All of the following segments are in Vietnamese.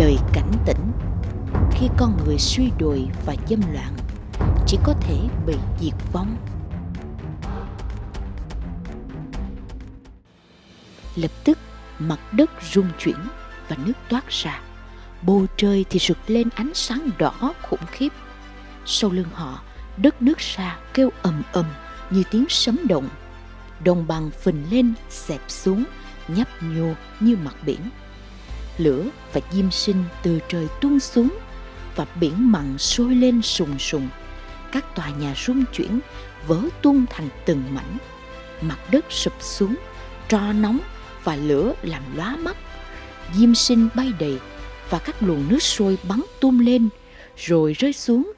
lời cảnh tỉnh. Khi con người suy đồi và dâm loạn, chỉ có thể bị diệt vong. Lập tức, mặt đất rung chuyển và nước toát ra. Bầu trời thì rực lên ánh sáng đỏ khủng khiếp. Sau lưng họ, đất nước xa kêu ầm ầm như tiếng sấm động. Đồng bằng phình lên, xẹp xuống, nhấp nhô như mặt biển lửa và diêm sinh từ trời tuôn xuống và biển mặn sôi lên sùng sùng. Các tòa nhà rung chuyển, vỡ tung thành từng mảnh. Mặt đất sụp xuống, tro nóng và lửa làm lóa mắt. Diêm sinh bay đầy và các luồng nước sôi bắn tung lên, rồi rơi xuống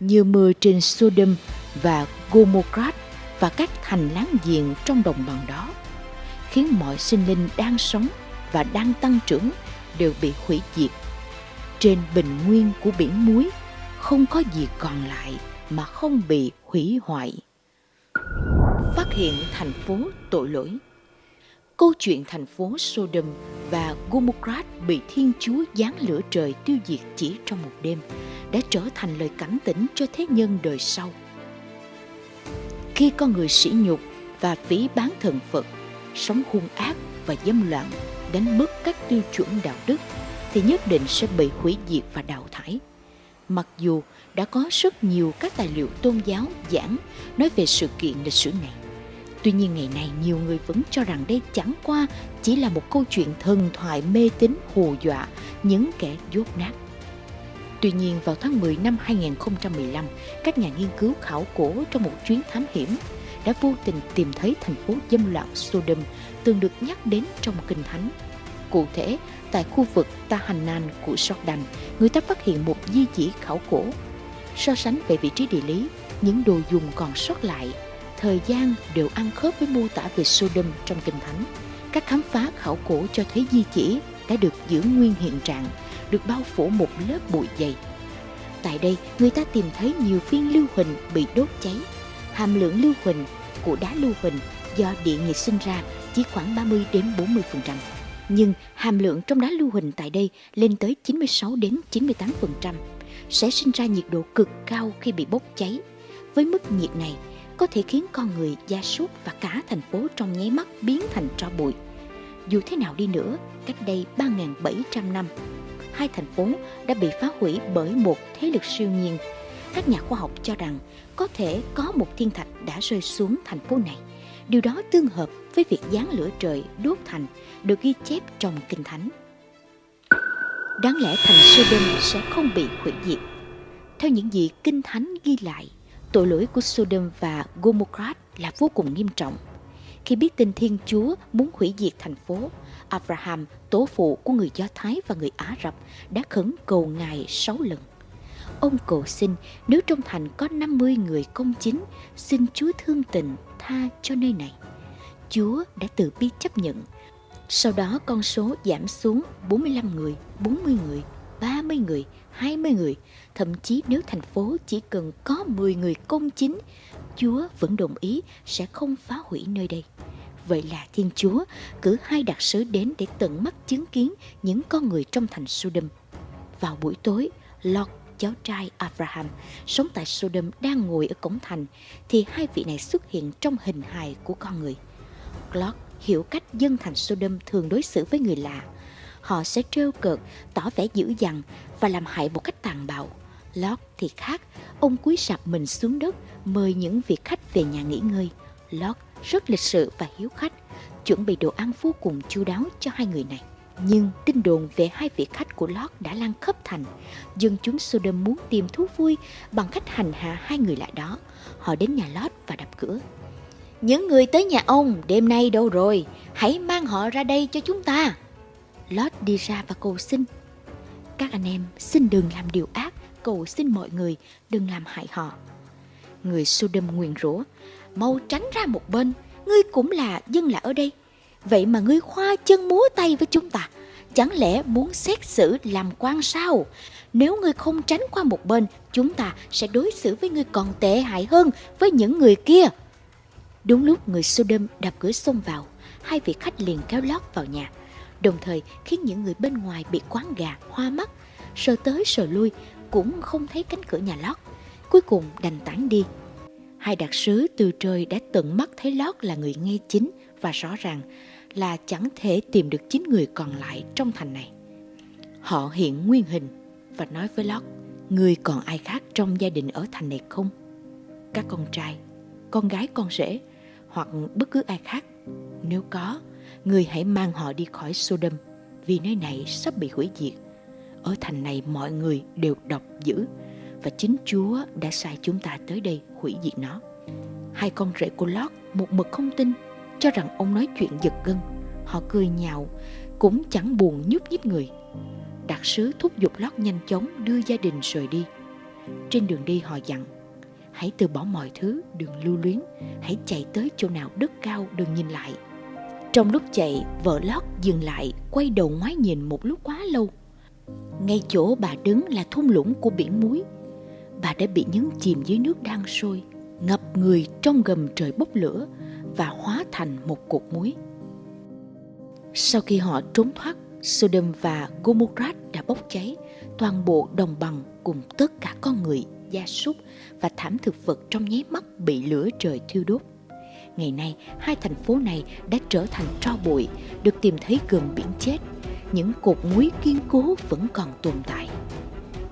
như mưa trên Sodom và Gomorrah và các thành láng giềng trong đồng bằng đó, khiến mọi sinh linh đang sống và đang tăng trưởng đều bị hủy diệt. Trên bình nguyên của biển muối không có gì còn lại mà không bị hủy hoại. Phát hiện thành phố tội lỗi. Câu chuyện thành phố Sodom và Gomorrah bị Thiên Chúa giáng lửa trời tiêu diệt chỉ trong một đêm đã trở thành lời cảnh tỉnh cho thế nhân đời sau. Khi con người sỉ nhục và phí bán thần Phật, sống hung ác và dâm loạn, đánh mất các tiêu chuẩn đạo đức, thì nhất định sẽ bị hủy diệt và đào thải. Mặc dù đã có rất nhiều các tài liệu tôn giáo giảng nói về sự kiện lịch sử này. Tuy nhiên ngày nay nhiều người vẫn cho rằng đây chẳng qua chỉ là một câu chuyện thần thoại mê tín hù dọa những kẻ dốt nát. Tuy nhiên vào tháng 10 năm 2015, các nhà nghiên cứu khảo cổ trong một chuyến thám hiểm đã vô tình tìm thấy thành phố dâm loạn Sodom từng được nhắc đến trong Kinh Thánh. Cụ thể, tại khu vực Tahanan của Jordan, người ta phát hiện một di chỉ khảo cổ. So sánh về vị trí địa lý, những đồ dùng còn sót lại, thời gian đều ăn khớp với mô tả về Sodom trong Kinh Thánh. Các khám phá khảo cổ cho thấy di chỉ đã được giữ nguyên hiện trạng, được bao phủ một lớp bụi dày. Tại đây, người ta tìm thấy nhiều viên lưu hình bị đốt cháy. Hàm lượng lưu huỳnh của đá lưu huỳnh do địa nhiệt sinh ra chỉ khoảng 30 đến 40%. Nhưng hàm lượng trong đá lưu huỳnh tại đây lên tới 96 đến 98%, sẽ sinh ra nhiệt độ cực cao khi bị bốc cháy. Với mức nhiệt này, có thể khiến con người, gia súc và cả thành phố trong nháy mắt biến thành tro bụi. Dù thế nào đi nữa, cách đây 3.700 năm, hai thành phố đã bị phá hủy bởi một thế lực siêu nhiên. Các nhà khoa học cho rằng có thể có một thiên thạch đã rơi xuống thành phố này. Điều đó tương hợp với việc giáng lửa trời đốt thành được ghi chép trong Kinh Thánh. Đáng lẽ thành Sodom sẽ không bị hủy diệt. Theo những gì Kinh Thánh ghi lại, tội lỗi của Sodom và Gomorrah là vô cùng nghiêm trọng. Khi biết tin Thiên Chúa muốn hủy diệt thành phố, Abraham, tổ phụ của người Do Thái và người Ả Rập, đã khẩn cầu Ngài sáu lần. Ông cầu xin nếu trong thành có 50 người công chính, xin Chúa thương tình tha cho nơi này. Chúa đã từ bi chấp nhận. Sau đó con số giảm xuống 45 người, 40 người, 30 người, 20 người. Thậm chí nếu thành phố chỉ cần có 10 người công chính, Chúa vẫn đồng ý sẽ không phá hủy nơi đây. Vậy là Thiên Chúa cử hai đặc sứ đến để tận mắt chứng kiến những con người trong thành Sodom. Vào buổi tối, Lọt cháu trai Abraham, sống tại Sodom đang ngồi ở cổng thành, thì hai vị này xuất hiện trong hình hài của con người. Lot hiểu cách dân thành Sodom thường đối xử với người lạ. Họ sẽ trêu cợt, tỏ vẻ dữ dằn và làm hại một cách tàn bạo. Lot thì khác, ông cúi sạp mình xuống đất, mời những vị khách về nhà nghỉ ngơi. Lot rất lịch sự và hiếu khách, chuẩn bị đồ ăn vô cùng chu đáo cho hai người này. Nhưng tin đồn về hai vị khách của lót đã lan khắp thành. Dân chúng Sodom muốn tìm thú vui bằng cách hành hạ hai người lại đó. Họ đến nhà lót và đập cửa. Những người tới nhà ông đêm nay đâu rồi? Hãy mang họ ra đây cho chúng ta. lót đi ra và cầu xin. Các anh em xin đừng làm điều ác, cầu xin mọi người đừng làm hại họ. Người Sodom nguyền rủa, mau tránh ra một bên, ngươi cũng là dân lạ ở đây. Vậy mà ngươi khoa chân múa tay với chúng ta, chẳng lẽ muốn xét xử làm quan sao? Nếu ngươi không tránh qua một bên, chúng ta sẽ đối xử với ngươi còn tệ hại hơn với những người kia. Đúng lúc người Sodom đập cửa xông vào, hai vị khách liền kéo lót vào nhà. đồng thời khiến những người bên ngoài bị quán gà, hoa mắt, sờ tới sờ lui cũng không thấy cánh cửa nhà lót. Cuối cùng đành tản đi. Hai đặc sứ từ trời đã tận mắt thấy lót là người nghe chính và rõ ràng là chẳng thể tìm được chín người còn lại trong thành này. Họ hiện nguyên hình và nói với Lót, người còn ai khác trong gia đình ở thành này không? Các con trai, con gái con rể hoặc bất cứ ai khác. Nếu có, người hãy mang họ đi khỏi Sodom vì nơi này sắp bị hủy diệt. Ở thành này mọi người đều độc dữ và chính Chúa đã sai chúng ta tới đây hủy diệt nó. Hai con rể của Lót một mực không tin cho rằng ông nói chuyện giật gân. Họ cười nhạo, cũng chẳng buồn nhúc nhích người. Đặc sứ thúc giục Lót nhanh chóng đưa gia đình rời đi. Trên đường đi họ dặn, hãy từ bỏ mọi thứ, đừng lưu luyến, hãy chạy tới chỗ nào đất cao đừng nhìn lại. Trong lúc chạy, vợ Lót dừng lại, quay đầu ngoái nhìn một lúc quá lâu. Ngay chỗ bà đứng là thung lũng của biển muối. Bà đã bị nhấn chìm dưới nước đang sôi, ngập người trong gầm trời bốc lửa và hóa thành một cục muối. Sau khi họ trốn thoát, Sodom và Gomorrah đã bốc cháy, toàn bộ đồng bằng cùng tất cả con người, gia súc và thảm thực vật trong nháy mắt bị lửa trời thiêu đốt. Ngày nay, hai thành phố này đã trở thành tro bụi, được tìm thấy gần biển chết. Những cột muối kiên cố vẫn còn tồn tại.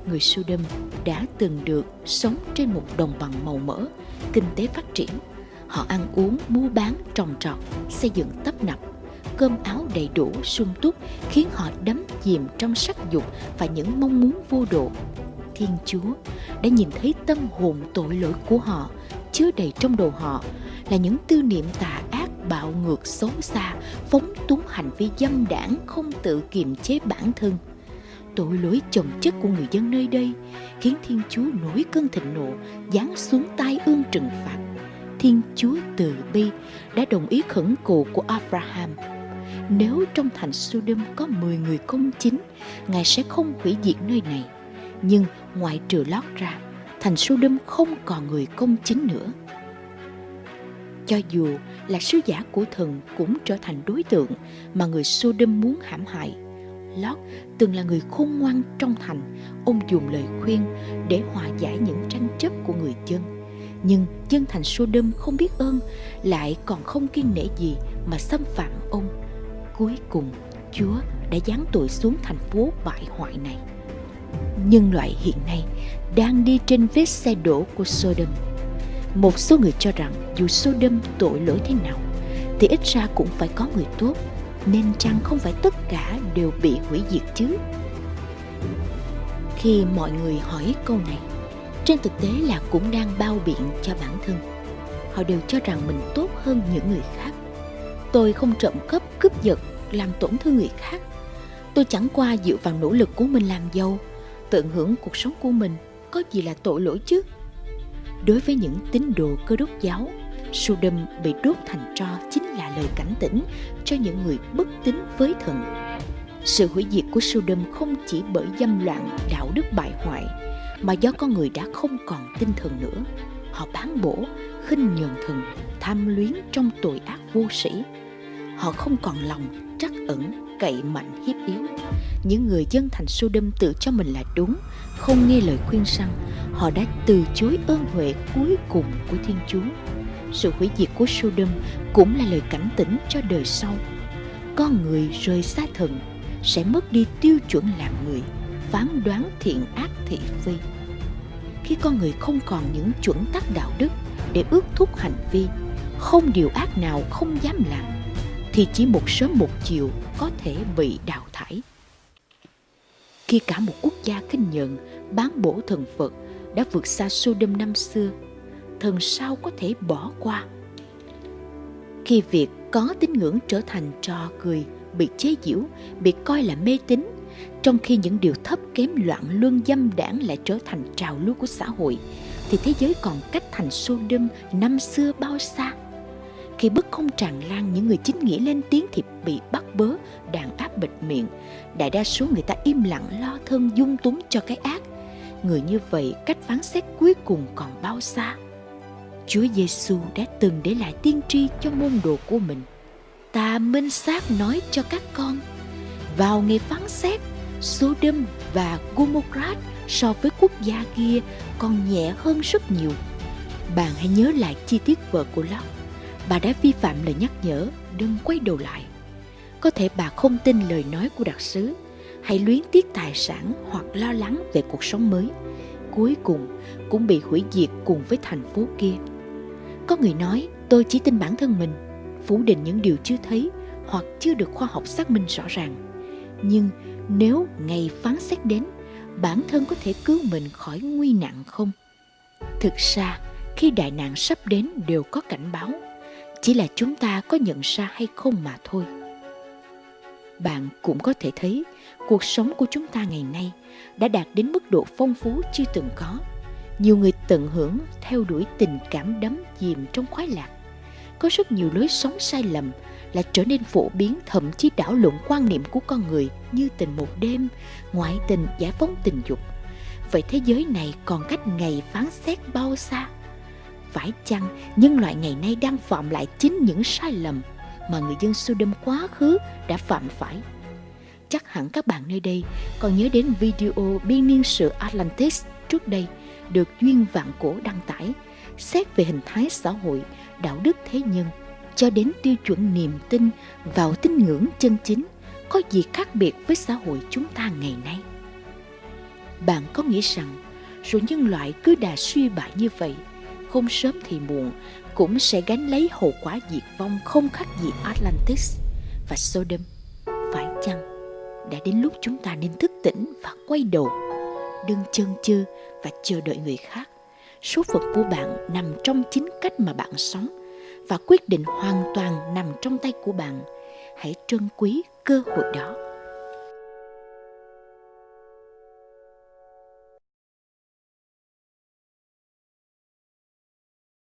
Người Sodom đã từng được sống trên một đồng bằng màu mỡ, kinh tế phát triển. Họ ăn uống, mua bán, trồng trọt, xây dựng tấp nập. Cơm áo đầy đủ sung túc khiến họ đắm chìm trong sắc dục và những mong muốn vô độ. Thiên Chúa đã nhìn thấy tâm hồn tội lỗi của họ chứa đầy trong đầu họ là những tư niệm tà ác bạo ngược xấu xa phóng túng hành vi dâm đảng không tự kiềm chế bản thân. Tội lỗi chồng chất của người dân nơi đây khiến thiên chúa nổi cơn thịnh nộ giáng xuống tai ương trừng phạt thiên chúa từ bi đã đồng ý khẩn cầu của abraham nếu trong thành Sodom có 10 người công chính, Ngài sẽ không hủy diệt nơi này. Nhưng ngoại trừ lót ra, thành Sodom không còn người công chính nữa. Cho dù là sứ giả của thần cũng trở thành đối tượng mà người Sodom muốn hãm hại. Lót từng là người khôn ngoan trong thành, ông dùng lời khuyên để hòa giải những tranh chấp của người dân. Nhưng dân thành Sodom không biết ơn, lại còn không kiên nể gì mà xâm phạm ông cuối cùng Chúa đã giáng tội xuống thành phố bại hoại này. Nhân loại hiện nay đang đi trên vết xe đổ của Sodom. Một số người cho rằng dù Sodom tội lỗi thế nào thì ít ra cũng phải có người tốt nên chăng không phải tất cả đều bị hủy diệt chứ? Khi mọi người hỏi câu này, trên thực tế là cũng đang bao biện cho bản thân. Họ đều cho rằng mình tốt hơn những người khác Tôi không trộm cắp, cướp giật, làm tổn thương người khác. Tôi chẳng qua dựa vào nỗ lực của mình làm giàu, tận hưởng cuộc sống của mình, có gì là tội lỗi chứ? Đối với những tín đồ cơ đốc giáo, Sodom bị đốt thành tro chính là lời cảnh tỉnh cho những người bất tín với thần. Sự hủy diệt của Sodom không chỉ bởi dâm loạn, đạo đức bại hoại, mà do con người đã không còn tinh thần nữa. Họ bán bổ, khinh nhờn thần, tham luyến trong tội ác vô sĩ, họ không còn lòng trắc ẩn cậy mạnh hiếp yếu. Những người dân thành Sodom tự cho mình là đúng không nghe lời khuyên răn họ đã từ chối ơn huệ cuối cùng của thiên chúa. Sự hủy diệt của Sodom cũng là lời cảnh tỉnh cho đời sau. Con người rời xa thần sẽ mất đi tiêu chuẩn làm người phán đoán thiện ác thị phi khi con người không còn những chuẩn tắc đạo đức để ước thúc hành vi không điều ác nào không dám làm thì chỉ một sớm một chiều có thể bị đào thải. Khi cả một quốc gia kinh nhận bán bổ thần Phật đã vượt xa Sodom năm xưa, thần sao có thể bỏ qua? Khi việc có tín ngưỡng trở thành trò cười, bị chế giễu, bị coi là mê tín, trong khi những điều thấp kém loạn luân dâm đảng lại trở thành trào lưu của xã hội, thì thế giới còn cách thành Sodom năm xưa bao xa? Khi bức không tràn lan những người chính nghĩa lên tiếng thì bị bắt bớ, đàn áp bịt miệng. Đại đa số người ta im lặng lo thân dung túng cho cái ác. Người như vậy cách phán xét cuối cùng còn bao xa. Chúa Giêsu đã từng để lại tiên tri cho môn đồ của mình. Ta minh xác nói cho các con, vào ngày phán xét, Sodom và Gomorrah so với quốc gia kia còn nhẹ hơn rất nhiều. Bạn hãy nhớ lại chi tiết vợ của Lot. Bà đã vi phạm lời nhắc nhở, đừng quay đầu lại. Có thể bà không tin lời nói của đặc sứ, hay luyến tiếc tài sản hoặc lo lắng về cuộc sống mới. Cuối cùng cũng bị hủy diệt cùng với thành phố kia. Có người nói tôi chỉ tin bản thân mình, phủ định những điều chưa thấy hoặc chưa được khoa học xác minh rõ ràng. Nhưng nếu ngày phán xét đến, bản thân có thể cứu mình khỏi nguy nạn không? Thực ra, khi đại nạn sắp đến đều có cảnh báo, chỉ là chúng ta có nhận ra hay không mà thôi. Bạn cũng có thể thấy cuộc sống của chúng ta ngày nay đã đạt đến mức độ phong phú chưa từng có. Nhiều người tận hưởng theo đuổi tình cảm đắm chìm trong khoái lạc. Có rất nhiều lối sống sai lầm là trở nên phổ biến thậm chí đảo lộn quan niệm của con người như tình một đêm, ngoại tình, giải phóng tình dục. Vậy thế giới này còn cách ngày phán xét bao xa? Phải chăng nhân loại ngày nay đang phạm lại chính những sai lầm mà người dân Sodom quá khứ đã phạm phải? Chắc hẳn các bạn nơi đây còn nhớ đến video biên niên sự Atlantis trước đây được Duyên Vạn Cổ đăng tải xét về hình thái xã hội, đạo đức thế nhân cho đến tiêu chuẩn niềm tin vào tín ngưỡng chân chính, có gì khác biệt với xã hội chúng ta ngày nay? Bạn có nghĩ rằng rồi nhân loại cứ đà suy bại như vậy, không sớm thì muộn cũng sẽ gánh lấy hậu quả diệt vong không khác gì Atlantis và Sodom? Phải chăng đã đến lúc chúng ta nên thức tỉnh và quay đầu? Đừng chân chừ và chờ đợi người khác. Số phận của bạn nằm trong chính cách mà bạn sống và quyết định hoàn toàn nằm trong tay của bạn, hãy trân quý cơ hội đó.